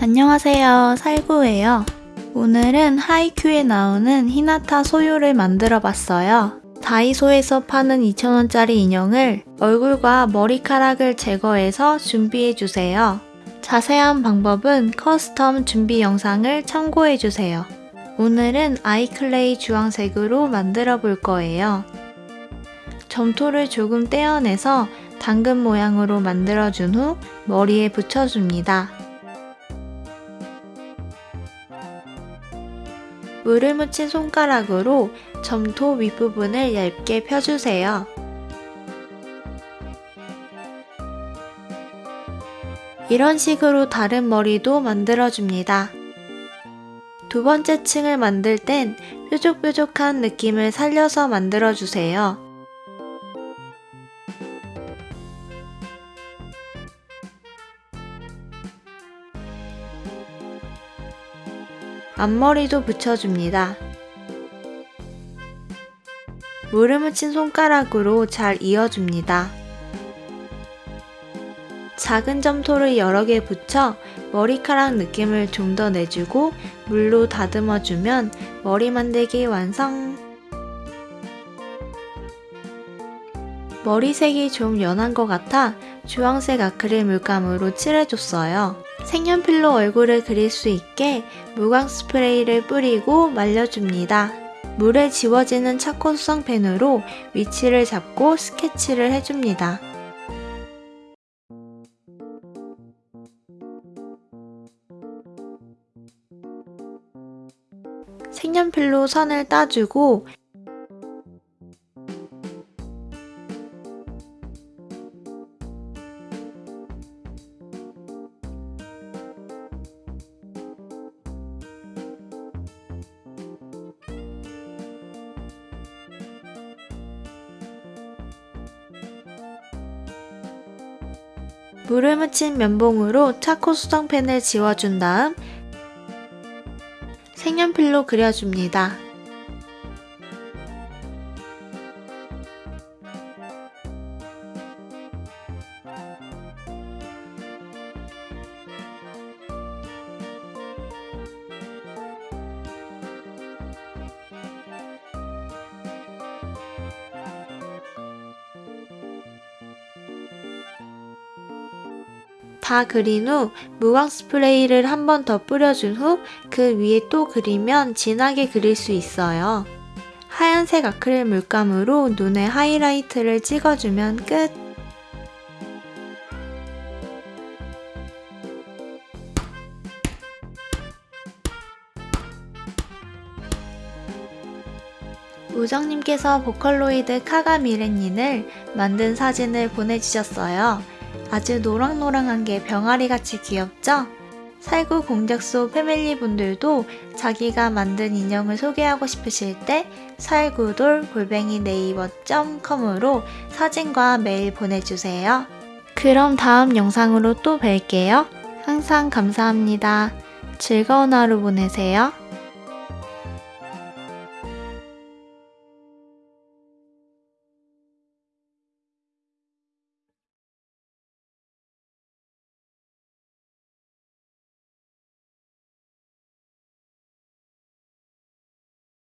안녕하세요. 살구예요. 오늘은 하이큐에 나오는 히나타 쇼요를 만들어 봤어요. 다이소에서 파는 2,000원짜리 인형을 얼굴과 머리카락을 제거해서 준비해 주세요. 자세한 방법은 custom 준비 영상을 참고해 주세요 오늘은 아이클레이 주황색으로 만들어 볼 거예요 점토를 조금 떼어내서 당근 모양으로 만들어준 후 머리에 붙여줍니다. 물을 묻힌 손가락으로 점토 윗부분을 얇게 펴주세요. 이런 식으로 다른 머리도 만들어줍니다. 두 번째 층을 만들 땐 뾰족뾰족한 느낌을 살려서 만들어주세요. 앞머리도 붙여줍니다. 물을 묻힌 손가락으로 잘 이어줍니다. 작은 점토를 여러 개 붙여 머리카락 느낌을 좀 더 내주고 물로 다듬어주면 머리 만들기 완성! 머리색이 좀 연한 것 같아 주황색 아크릴 물감으로 칠해줬어요. 색연필로 얼굴을 그릴 수 있게 무광 스프레이를 뿌리고 말려줍니다. 물에 지워지는 차코 수성 펜으로 위치를 잡고 스케치를 해줍니다. 색연필로 선을 따주고 물을 묻힌 면봉으로 차코 수정펜을 지워준 다음 색연필로 그려줍니다. 다 그린 후 무광 스프레이를 한 번 더 뿌려준 후 그 위에 또 그리면 진하게 그릴 수 있어요. 하얀색 아크릴 물감으로 눈에 하이라이트를 찍어주면 끝! 우정님께서 보컬로이드 카가미레닌을 만든 사진을 보내주셨어요. 아주 노랑노랑한 게 병아리같이 귀엽죠? 살구 공작소 패밀리 분들도 자기가 만든 인형을 소개하고 싶으실 때 살구돌 골뱅이 네이버.com으로 사진과 메일 보내주세요. 그럼 다음 영상으로 또 뵐게요. 항상 감사합니다. 즐거운 하루 보내세요.